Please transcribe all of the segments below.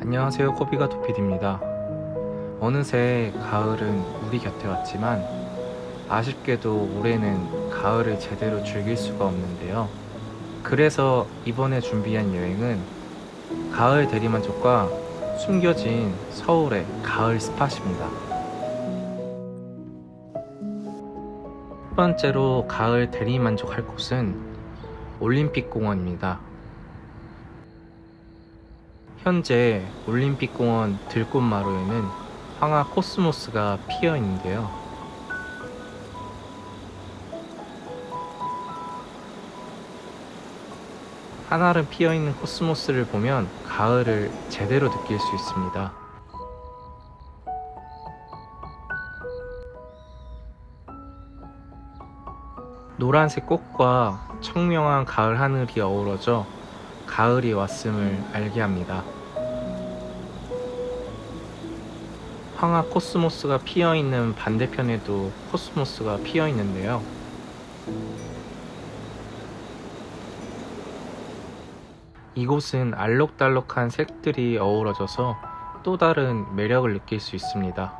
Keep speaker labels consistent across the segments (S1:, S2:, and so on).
S1: 안녕하세요 코비가 도피디입니다. 어느새 가을은 우리 곁에 왔지만 아쉽게도 올해는 가을을 제대로 즐길 수가 없는데요. 그래서 이번에 준비한 여행은 가을 대리만족과 숨겨진 서울의 가을 스팟입니다. 첫 번째로 가을 대리만족할 곳은 올림픽공원입니다 현재 올림픽공원 들꽃마루에는 황화 코스모스가 피어 있는데요. 한알은 피어 있는 코스모스를 보면 가을을 제대로 느낄 수 있습니다. 노란색 꽃과 청명한 가을 하늘이 어우러져 가을이 왔음을 알게 합니다. 황화 코스모스가 피어 있는 반대편에도 코스모스가 피어 있는데요. 이곳은 알록달록한 색들이 어우러져서 또 다른 매력을 느낄 수 있습니다.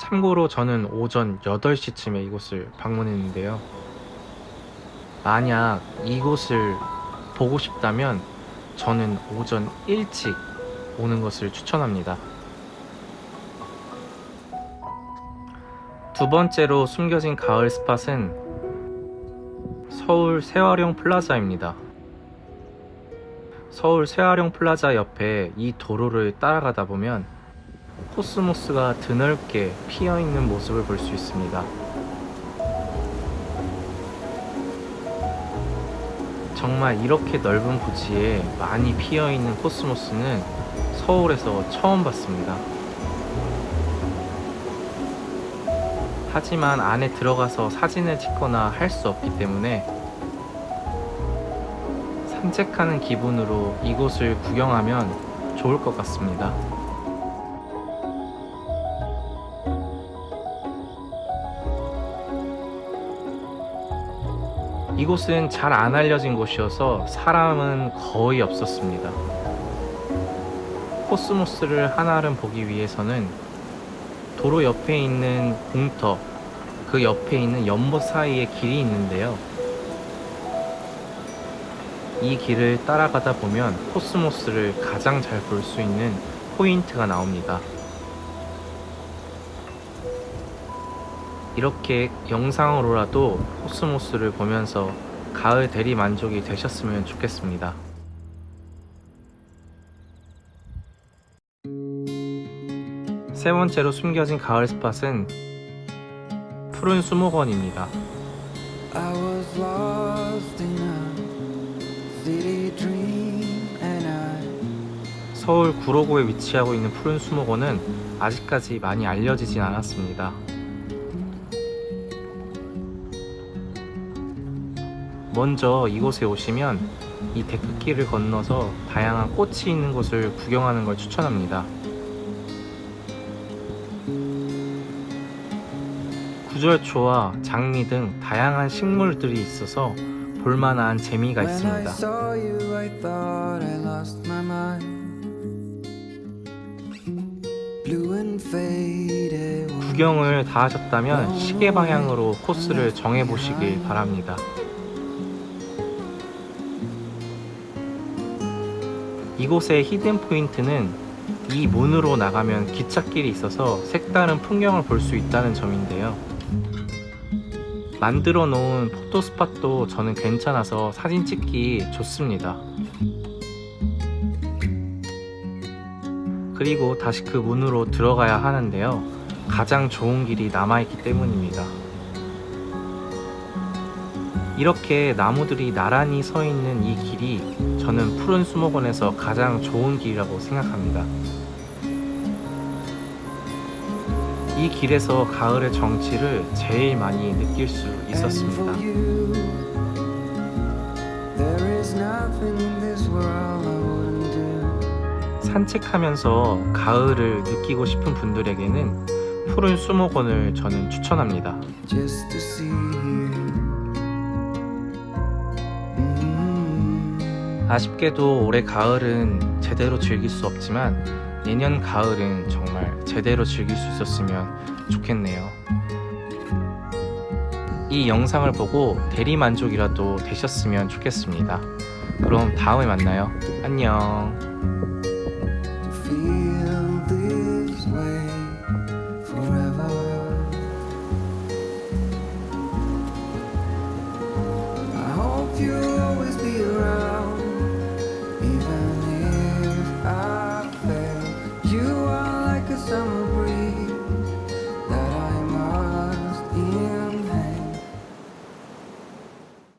S1: 참고로 저는 오전 8시쯤에 이곳을 방문했는데요. 만약 이곳을 보고 싶다면 저는 오전 일찍 오는 것을 추천합니다. 두 번째로 숨겨진 가을 spot은 서울 새활용 플라자입니다. 서울 새활용 플라자 옆에 이 도로를 따라가다 보면 코스모스가 드넓게 피어 있는 모습을 볼 수 있습니다. 정말 이렇게 넓은 부지에 많이 피어 있는 코스모스는 서울에서 처음 봤습니다. 하지만 안에 들어가서 사진을 찍거나 할 수 없기 때문에 산책하는 기분으로 이곳을 구경하면 좋을 것 같습니다. 이곳은 잘 안 알려진 곳이어서 사람은 거의 없었습니다. 코스모스를 한아름 보기 위해서는 도로 옆에 있는 공터, 그 옆에 있는 연못 사이에 길이 있는데요. 이 길을 따라가다 보면 코스모스를 가장 잘 볼 수 있는 포인트가 나옵니다. 이렇게 영상으로라도 코스모스를 보면서 가을 대리 만족이 되셨으면 좋겠습니다. 세 번째로 숨겨진 가을 스팟은 푸른 수목원입니다. 서울 구로구에 위치하고 있는 푸른 수목원은 아직까지 많이 알려지진 않았습니다. 먼저 이곳에 오시면 이 데크길을 건너서 다양한 꽃이 있는 곳을 구경하는 걸 추천합니다. 구절초와 장미 등 다양한 식물들이 있어서 볼만한 재미가 있습니다. 구경을 다 하셨다면 시계 방향으로 코스를 정해 보시길 바랍니다. 이곳의 히든 포인트는 이 문으로 나가면 기찻길이 있어서 색다른 풍경을 볼 수 있다는 점인데요. 만들어 놓은 포토 스팟도 저는 괜찮아서 사진 찍기 좋습니다. 그리고 다시 그 문으로 들어가야 하는데요. 가장 좋은 길이 남아있기 때문입니다. 이렇게 나무들이 나란히 서 있는 이 길이 저는 푸른 수목원에서 가장 좋은 길이라고 생각합니다. 이 길에서 가을의 정취를 제일 많이 느낄 수 있었습니다. 산책하면서 가을을 느끼고 싶은 분들에게는 푸른 수목원을 저는 추천합니다. 아쉽게도 올해 가을은 제대로 즐길 수 없지만 내년 가을은 정말 제대로 즐길 수 있었으면 좋겠네요. 이 영상을 보고 대리 만족이라도 되셨으면 좋겠습니다. 그럼 다음에 만나요. 안녕.